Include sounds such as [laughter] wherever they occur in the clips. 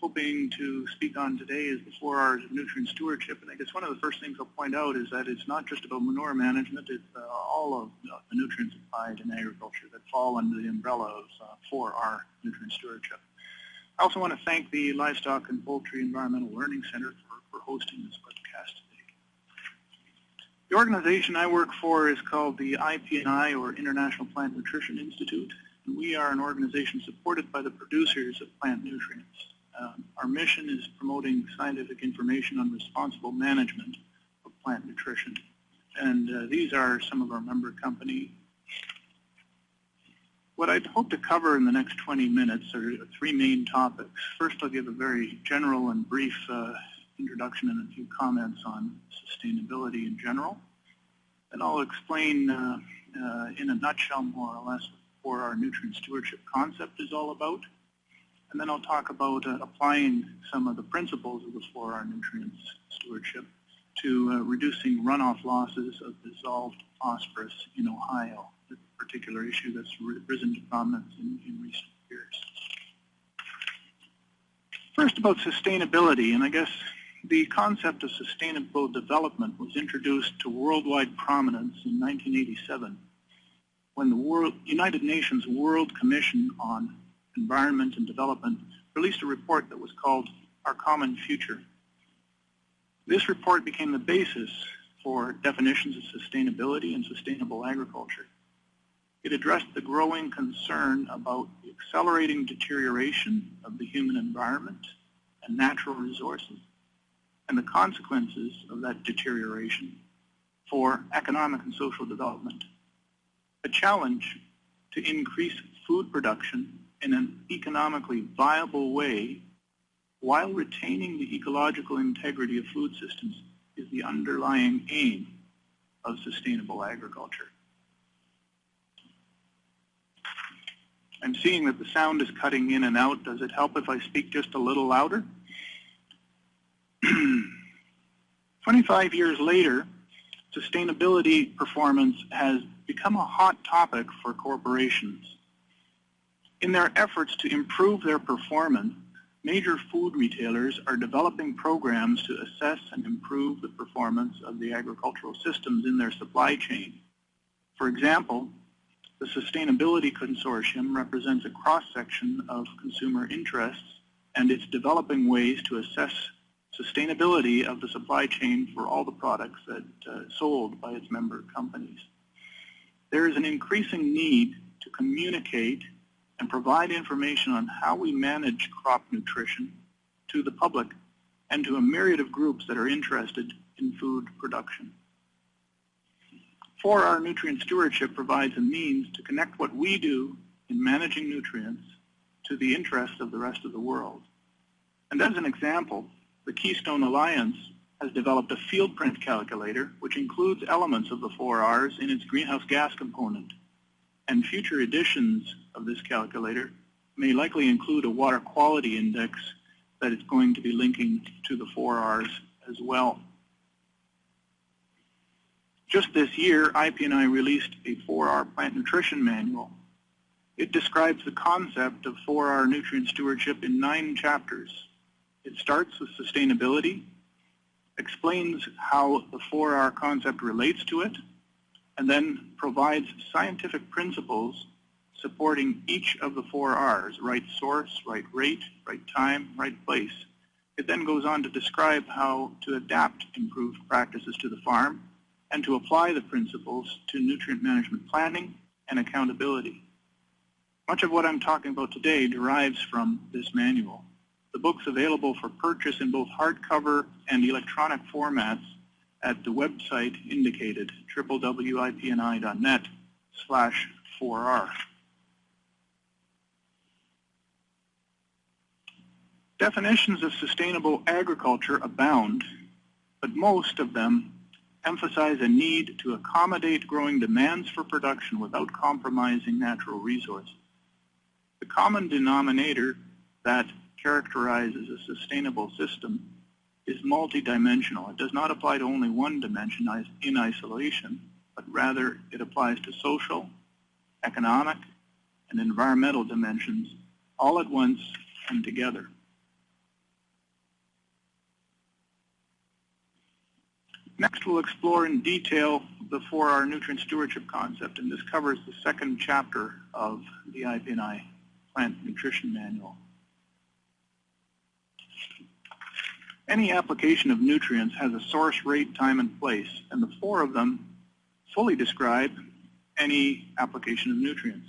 hoping to speak on today is the four R's of nutrient stewardship. And I guess one of the first things I'll point out is that it's not just about manure management, it's uh, all of the nutrients applied in agriculture that fall under the umbrella of uh, 4R nutrient stewardship. I also want to thank the Livestock and Poultry Environmental Learning Center for, for hosting this webcast today. The organization I work for is called the IPNI, or International Plant Nutrition Institute, and we are an organization supported by the producers of plant nutrients. Um, our mission is promoting scientific information on responsible management of plant nutrition. And uh, these are some of our member company. What I'd hope to cover in the next 20 minutes are three main topics. First, I'll give a very general and brief uh, introduction and a few comments on sustainability in general. And I'll explain uh, uh in a nutshell, more or less, what our nutrient stewardship concept is all about. And then I'll talk about uh, applying some of the principles of the 4R nutrients stewardship to uh, reducing runoff losses of dissolved phosphorus in Ohio, a particular issue that's risen to prominence in, in recent years. First about sustainability, and I guess the concept of sustainable development was introduced to worldwide prominence in 1987 when the World, United Nations World Commission on Environment and Development released a report that was called Our Common Future. This report became the basis for definitions of sustainability and sustainable agriculture. It addressed the growing concern about the accelerating deterioration of the human environment and natural resources and the consequences of that deterioration for economic and social development. A challenge to increase food production in an economically viable way while retaining the ecological integrity of food systems is the underlying aim of sustainable agriculture. I'm seeing that the sound is cutting in and out. Does it help if I speak just a little louder? [clears throat] 25 years later, sustainability performance has become a hot topic for corporations. In their efforts to improve their performance, major food retailers are developing programs to assess and improve the performance of the agricultural systems in their supply chain. For example, the Sustainability Consortium represents a cross-section of consumer interests and it's developing ways to assess sustainability of the supply chain for all the products that uh, sold by its member companies. There is an increasing need to communicate and provide information on how we manage crop nutrition to the public and to a myriad of groups that are interested in food production. 4R nutrient stewardship provides a means to connect what we do in managing nutrients to the interests of the rest of the world. And as an example, the Keystone Alliance has developed a Fieldprint calculator which includes elements of the 4Rs in its greenhouse gas component and future editions of this calculator may likely include a water quality index that is going to be linking to the 4Rs as well. Just this year, IPNI released a 4R plant nutrition manual. It describes the concept of 4R nutrient stewardship in nine chapters. It starts with sustainability, explains how the 4R concept relates to it, and then provides scientific principles supporting each of the four R's, right source, right rate, right time, right place. It then goes on to describe how to adapt improved practices to the farm and to apply the principles to nutrient management planning and accountability. Much of what I'm talking about today derives from this manual. The book's available for purchase in both hardcover and electronic formats at the website indicated, www.ipni.net slash 4R. Definitions of sustainable agriculture abound, but most of them emphasize a need to accommodate growing demands for production without compromising natural resources. The common denominator that characterizes a sustainable system is multidimensional. It does not apply to only one dimension in isolation, but rather it applies to social, economic, and environmental dimensions all at once and together. Next, we'll explore in detail the 4R nutrient stewardship concept, and this covers the second chapter of the IPNI Plant Nutrition Manual. Any application of nutrients has a source, rate, time, and place, and the four of them fully describe any application of nutrients.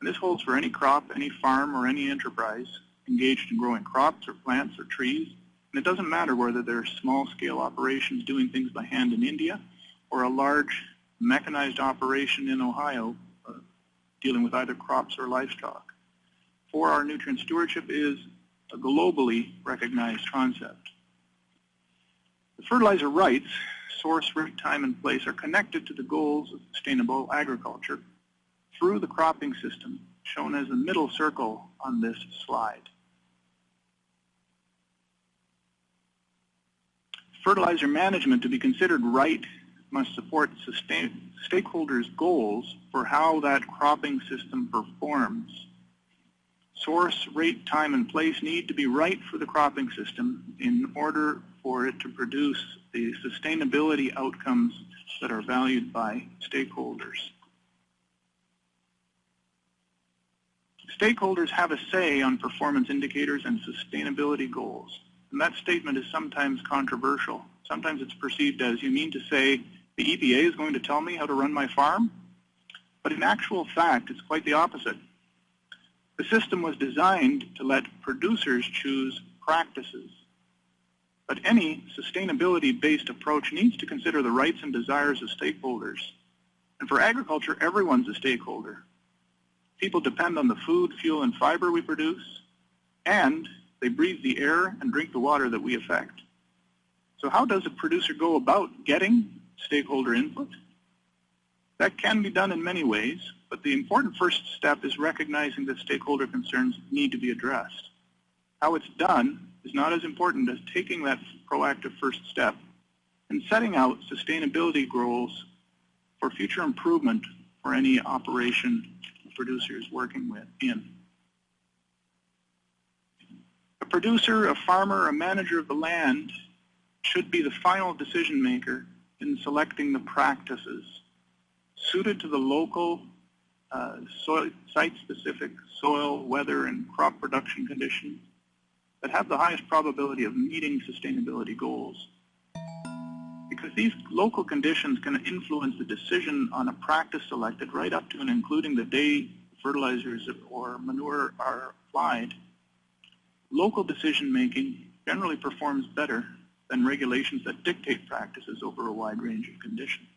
And this holds for any crop, any farm, or any enterprise engaged in growing crops or plants or trees. And it doesn't matter whether they're small-scale operations doing things by hand in India or a large mechanized operation in Ohio uh, dealing with either crops or livestock. 4R nutrient stewardship is a globally recognized concept. The fertilizer rights, source, rate, time, and place, are connected to the goals of sustainable agriculture through the cropping system, shown as the middle circle on this slide. Fertilizer management to be considered right must support stakeholders' goals for how that cropping system performs. Source, rate, time, and place need to be right for the cropping system in order for it to produce the sustainability outcomes that are valued by stakeholders. Stakeholders have a say on performance indicators and sustainability goals. And that statement is sometimes controversial. Sometimes it's perceived as you mean to say the EPA is going to tell me how to run my farm? But in actual fact, it's quite the opposite. The system was designed to let producers choose practices but any sustainability-based approach needs to consider the rights and desires of stakeholders. And for agriculture, everyone's a stakeholder. People depend on the food, fuel, and fiber we produce, and they breathe the air and drink the water that we affect. So how does a producer go about getting stakeholder input? That can be done in many ways, but the important first step is recognizing that stakeholder concerns need to be addressed. How it's done is not as important as taking that proactive first step and setting out sustainability goals for future improvement for any operation a producer is working with in. A producer, a farmer, a manager of the land should be the final decision maker in selecting the practices suited to the local uh, site-specific soil, weather, and crop production conditions that have the highest probability of meeting sustainability goals. Because these local conditions can influence the decision on a practice selected right up to and including the day fertilizers or manure are applied, local decision making generally performs better than regulations that dictate practices over a wide range of conditions.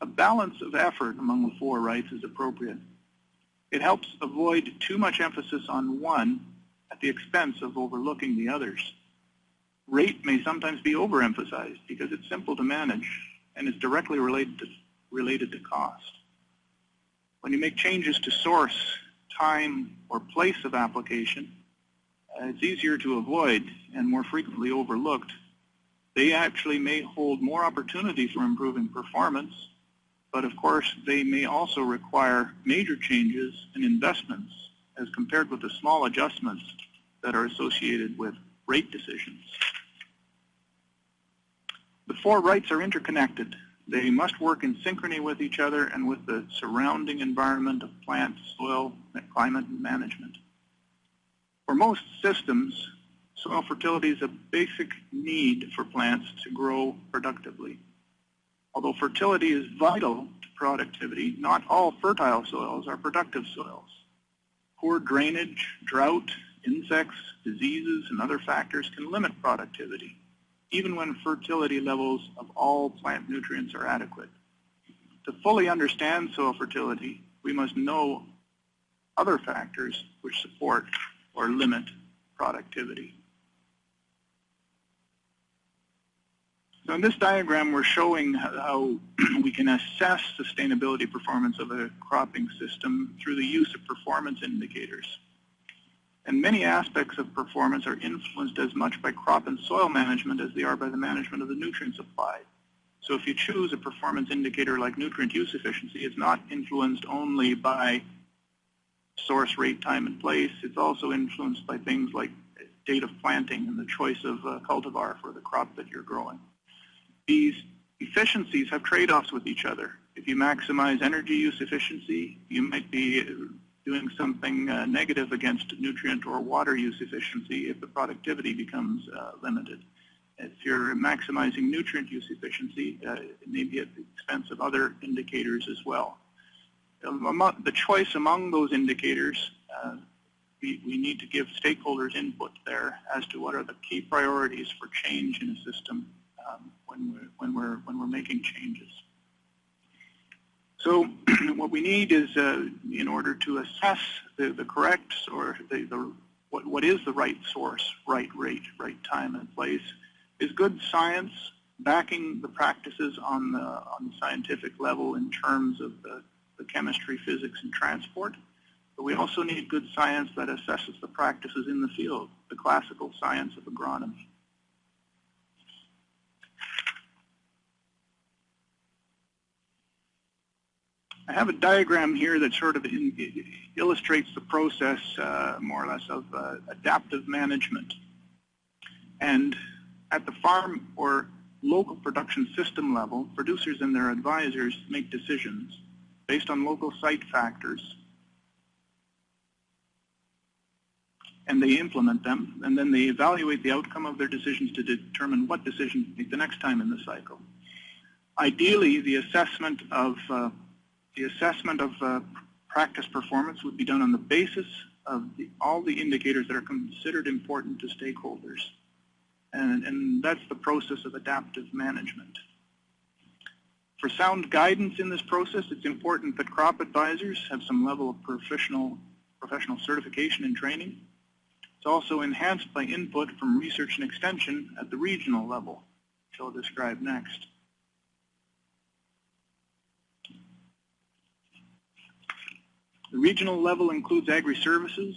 A balance of effort among the four rights is appropriate. It helps avoid too much emphasis on one at the expense of overlooking the others. Rate may sometimes be overemphasized because it's simple to manage and is directly related to, related to cost. When you make changes to source, time, or place of application, uh, it's easier to avoid and more frequently overlooked. They actually may hold more opportunity for improving performance but of course they may also require major changes and investments as compared with the small adjustments that are associated with rate decisions. The four rights are interconnected. They must work in synchrony with each other and with the surrounding environment of plants, soil, climate, and management. For most systems, soil fertility is a basic need for plants to grow productively. Although fertility is vital to productivity, not all fertile soils are productive soils. Poor drainage, drought, insects, diseases, and other factors can limit productivity, even when fertility levels of all plant nutrients are adequate. To fully understand soil fertility, we must know other factors which support or limit productivity. So in this diagram, we're showing how [clears throat] we can assess sustainability performance of a cropping system through the use of performance indicators. And many aspects of performance are influenced as much by crop and soil management as they are by the management of the nutrients applied. So if you choose a performance indicator like nutrient use efficiency, it's not influenced only by source, rate, time, and place. It's also influenced by things like date of planting and the choice of uh, cultivar for the crop that you're growing. These efficiencies have trade-offs with each other. If you maximize energy use efficiency, you might be doing something uh, negative against nutrient or water use efficiency if the productivity becomes uh, limited. If you're maximizing nutrient use efficiency, uh, it may be at the expense of other indicators as well. Um, the choice among those indicators, uh, we, we need to give stakeholders input there as to what are the key priorities for change in a system um, when, we're, when, we're, when we're making changes. So [clears throat] what we need is, uh, in order to assess the, the correct or the, the, what, what is the right source, right rate, right time and place, is good science backing the practices on the, on the scientific level in terms of the, the chemistry, physics, and transport. But we also need good science that assesses the practices in the field, the classical science of agronomy. I have a diagram here that sort of in, illustrates the process, uh, more or less, of uh, adaptive management. And at the farm or local production system level, producers and their advisors make decisions based on local site factors. And they implement them, and then they evaluate the outcome of their decisions to determine what decisions to make the next time in the cycle. Ideally, the assessment of uh, the assessment of uh, practice performance would be done on the basis of the, all the indicators that are considered important to stakeholders. And, and that's the process of adaptive management. For sound guidance in this process, it's important that crop advisors have some level of professional, professional certification and training. It's also enhanced by input from research and extension at the regional level, which I'll describe next. The regional level includes agri-services,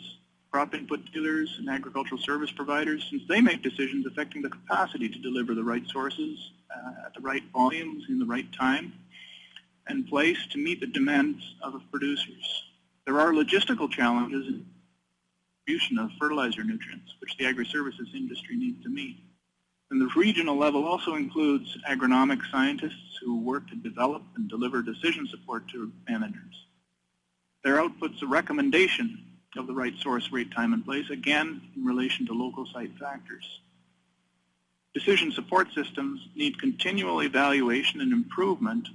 crop input dealers, and agricultural service providers, since they make decisions affecting the capacity to deliver the right sources uh, at the right volumes in the right time and place to meet the demands of producers. There are logistical challenges in distribution of fertilizer nutrients, which the agri-services industry needs to meet. And the regional level also includes agronomic scientists who work to develop and deliver decision support to managers. Their output's a recommendation of the right source, rate, time, and place, again, in relation to local site factors. Decision support systems need continual evaluation and improvement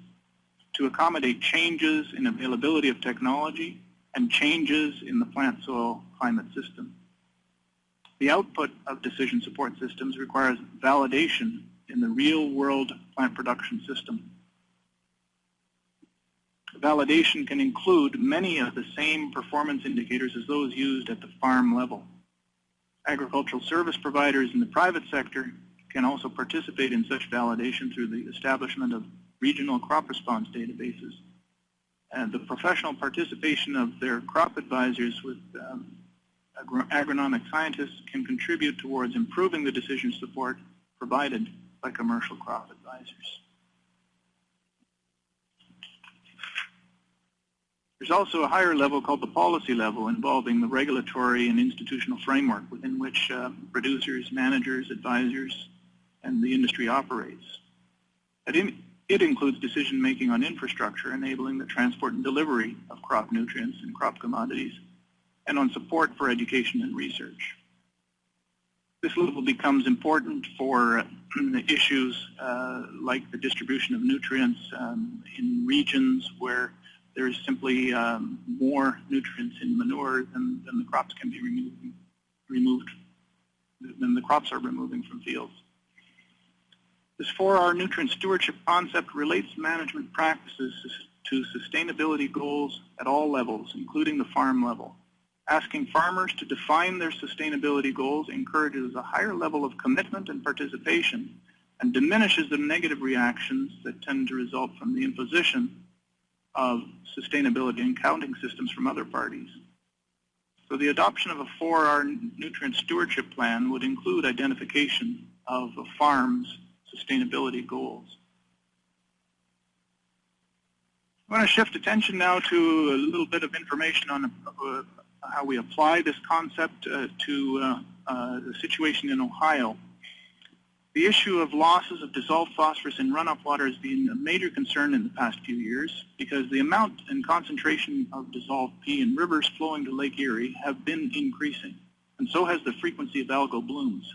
to accommodate changes in availability of technology and changes in the plant soil climate system. The output of decision support systems requires validation in the real world plant production system validation can include many of the same performance indicators as those used at the farm level. Agricultural service providers in the private sector can also participate in such validation through the establishment of regional crop response databases. And the professional participation of their crop advisors with um, agronomic scientists can contribute towards improving the decision support provided by commercial crop advisors. There's also a higher level called the policy level involving the regulatory and institutional framework within which uh, producers, managers, advisors, and the industry operates. It includes decision making on infrastructure enabling the transport and delivery of crop nutrients and crop commodities, and on support for education and research. This level becomes important for [clears throat] issues uh, like the distribution of nutrients um, in regions where there's simply um, more nutrients in manure than, than the crops can be removed, removed than the crops are removing from fields. This 4R nutrient stewardship concept relates management practices to sustainability goals at all levels, including the farm level. Asking farmers to define their sustainability goals encourages a higher level of commitment and participation and diminishes the negative reactions that tend to result from the imposition of sustainability and counting systems from other parties. So the adoption of a 4R nutrient stewardship plan would include identification of a farm's sustainability goals. I want to shift attention now to a little bit of information on uh, how we apply this concept uh, to uh, uh, the situation in Ohio. The issue of losses of dissolved phosphorus in runoff water has been a major concern in the past few years because the amount and concentration of dissolved P in rivers flowing to Lake Erie have been increasing, and so has the frequency of algal blooms.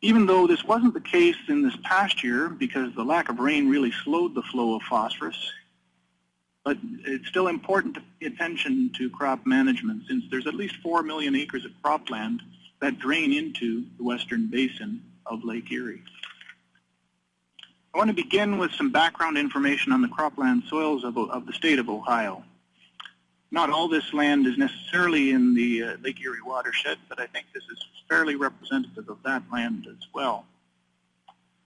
Even though this wasn't the case in this past year because the lack of rain really slowed the flow of phosphorus, but it's still important to pay attention to crop management since there's at least 4 million acres of cropland that drain into the western basin of Lake Erie. I want to begin with some background information on the cropland soils of, of the state of Ohio. Not all this land is necessarily in the uh, Lake Erie watershed, but I think this is fairly representative of that land as well.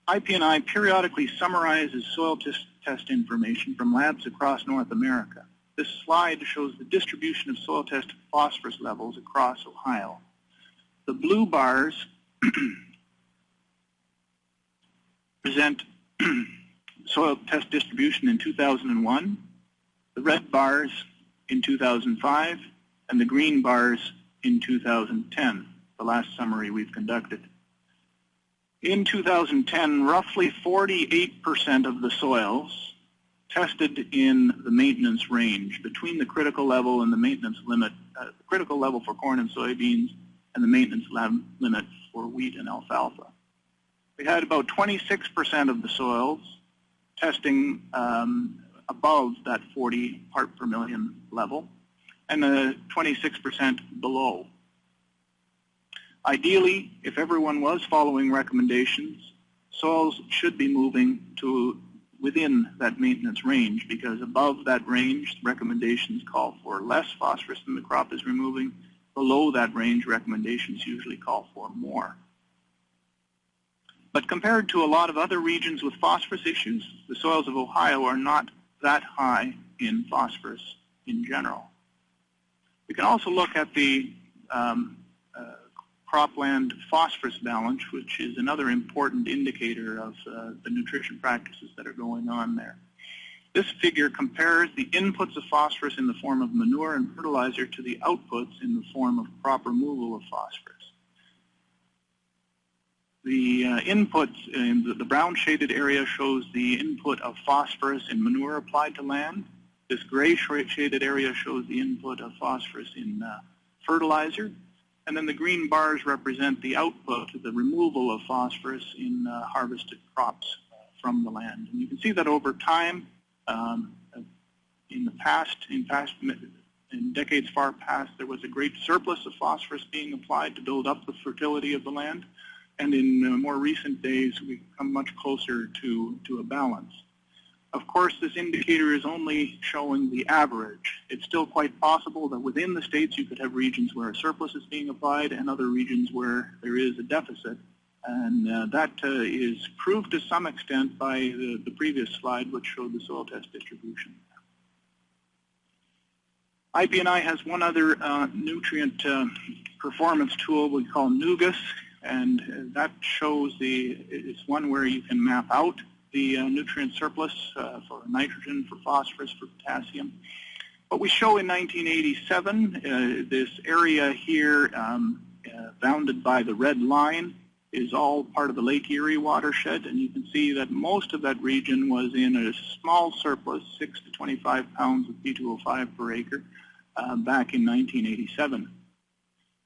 IPNI periodically summarizes soil test, test information from labs across North America. This slide shows the distribution of soil test phosphorus levels across Ohio. The blue bars [clears throat] present [clears throat] soil test distribution in 2001, the red bars in 2005, and the green bars in 2010, the last summary we've conducted. In 2010, roughly 48% of the soils tested in the maintenance range between the critical level and the maintenance limit, uh, the critical level for corn and soybeans and the maintenance limit for wheat and alfalfa. We had about 26% of the soils testing um, above that 40 part per million level and the 26% below. Ideally, if everyone was following recommendations, soils should be moving to within that maintenance range because above that range, recommendations call for less phosphorus than the crop is removing. Below that range, recommendations usually call for more. But compared to a lot of other regions with phosphorus issues, the soils of Ohio are not that high in phosphorus in general. We can also look at the um, uh, cropland phosphorus balance, which is another important indicator of uh, the nutrition practices that are going on there. This figure compares the inputs of phosphorus in the form of manure and fertilizer to the outputs in the form of crop removal of phosphorus. The uh, input in the, the brown shaded area shows the input of phosphorus in manure applied to land. This gray shaded area shows the input of phosphorus in uh, fertilizer. And then the green bars represent the output, the removal of phosphorus in uh, harvested crops from the land. And you can see that over time, um, in the past, in past, in decades far past, there was a great surplus of phosphorus being applied to build up the fertility of the land and in uh, more recent days we've come much closer to, to a balance. Of course, this indicator is only showing the average. It's still quite possible that within the states you could have regions where a surplus is being applied and other regions where there is a deficit. And uh, that uh, is proved to some extent by the, the, previous slide, which showed the soil test distribution. IPNI has one other uh, nutrient uh, performance tool we call NuGIS and that shows the, it's one where you can map out the uh, nutrient surplus uh, for nitrogen, for phosphorus, for potassium. What we show in 1987, uh, this area here um, uh, bounded by the red line is all part of the Lake Erie watershed, and you can see that most of that region was in a small surplus, 6 to 25 pounds of P2O5 per acre, uh, back in 1987.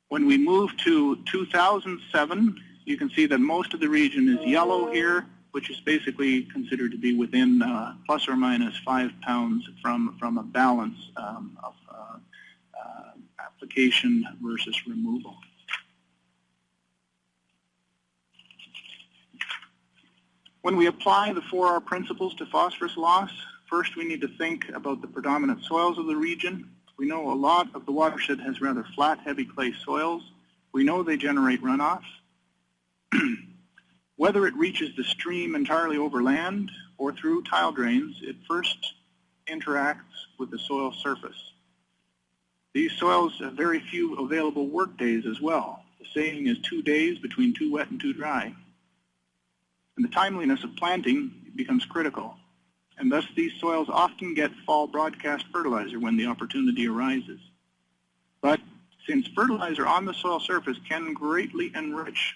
When we move to 2007, you can see that most of the region is yellow here, which is basically considered to be within uh, plus or minus five pounds from, from a balance um, of uh, uh, application versus removal. When we apply the 4R principles to phosphorus loss, first we need to think about the predominant soils of the region, we know a lot of the watershed has rather flat, heavy clay soils. We know they generate runoff. [clears throat] Whether it reaches the stream entirely over land or through tile drains, it first interacts with the soil surface. These soils have very few available work days as well. The saying is two days between too wet and too dry. And the timeliness of planting becomes critical and thus these soils often get fall broadcast fertilizer when the opportunity arises. But since fertilizer on the soil surface can greatly enrich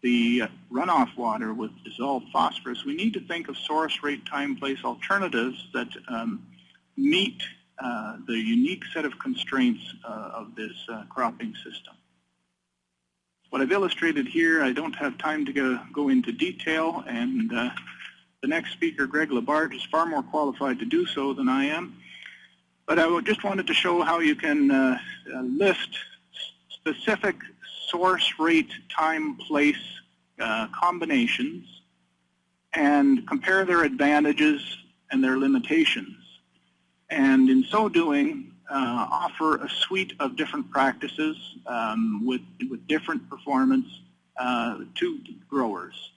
the runoff water with dissolved phosphorus, we need to think of source rate time place alternatives that um, meet uh, the unique set of constraints uh, of this uh, cropping system. What I've illustrated here, I don't have time to go, go into detail, and uh, the next speaker, Greg Labarge, is far more qualified to do so than I am. But I just wanted to show how you can uh, uh, list specific source rate time place uh, combinations and compare their advantages and their limitations. And in so doing, uh, offer a suite of different practices um, with, with different performance uh, to growers.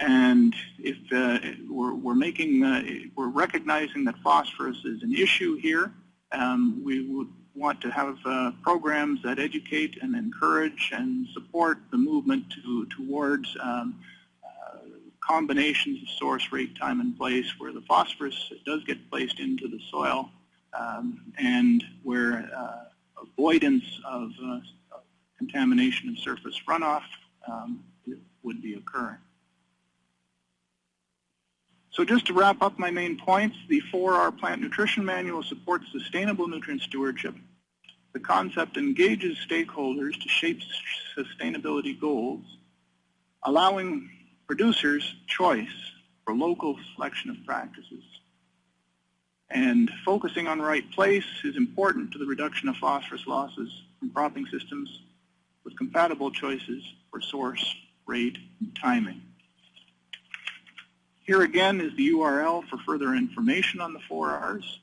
And if uh, we're, we're, making, uh, we're recognizing that phosphorus is an issue here, um, we would want to have uh, programs that educate and encourage and support the movement to, towards um, uh, combinations of source, rate, time, and place where the phosphorus does get placed into the soil um, and where uh, avoidance of uh, contamination of surface runoff um, would be occurring. So just to wrap up my main points, the 4R Plant Nutrition Manual supports sustainable nutrient stewardship. The concept engages stakeholders to shape sustainability goals, allowing producers choice for local selection of practices. And focusing on right place is important to the reduction of phosphorus losses from cropping systems with compatible choices for source, rate, and timing. Here again is the URL for further information on the 4Rs.